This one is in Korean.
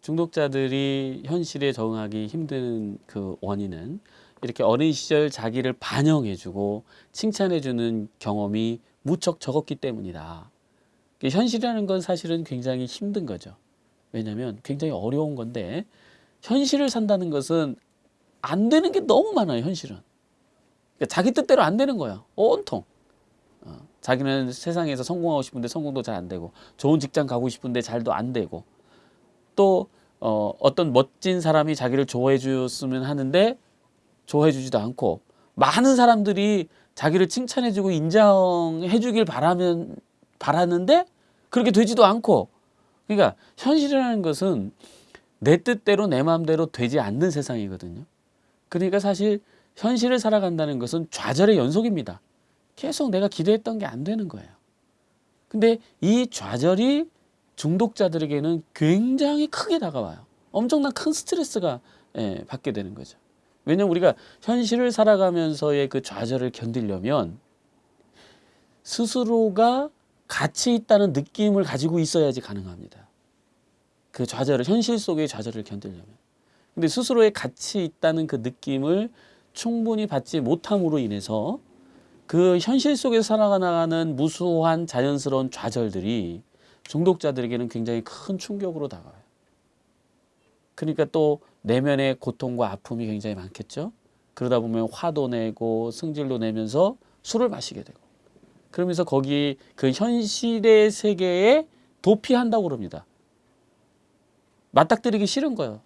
중독자들이 현실에 적응하기 힘든 그 원인은 이렇게 어린 시절 자기를 반영해주고 칭찬해주는 경험이 무척 적었기 때문이다. 현실이라는 건 사실은 굉장히 힘든 거죠. 왜냐하면 굉장히 어려운 건데 현실을 산다는 것은 안 되는 게 너무 많아요. 현실은 그러니까 자기 뜻대로 안 되는 거야. 온통. 어, 자기는 세상에서 성공하고 싶은데 성공도 잘 안 되고 좋은 직장 가고 싶은데 잘도 안 되고 또 어, 어떤 멋진 사람이 자기를 좋아해 줬으면 하는데 좋아해 주지도 않고 많은 사람들이 자기를 칭찬해 주고 인정해 주길 바라면 바라는데 그렇게 되지도 않고 그러니까 현실이라는 것은 내 뜻대로 내 마음대로 되지 않는 세상이거든요. 그러니까 사실 현실을 살아간다는 것은 좌절의 연속입니다. 계속 내가 기대했던 게 안 되는 거예요. 근데 이 좌절이 중독자들에게는 굉장히 크게 다가와요. 엄청난 큰 스트레스가 예, 받게 되는 거죠. 왜냐면 우리가 현실을 살아가면서의 그 좌절을 견디려면 스스로가 가치 있다는 느낌을 가지고 있어야지 가능합니다. 그 좌절을 현실 속의 좌절을 견디려면. 근데 스스로의 가치 있다는 그 느낌을 충분히 받지 못함으로 인해서 그 현실 속에서 살아가는 무수한 자연스러운 좌절들이 중독자들에게는 굉장히 큰 충격으로 다가와요. 그러니까 또 내면의 고통과 아픔이 굉장히 많겠죠. 그러다 보면 화도 내고 승질도 내면서 술을 마시게 되고 그러면서 거기 그 현실의 세계에 도피한다고 그럽니다. 맞닥뜨리기 싫은 거예요.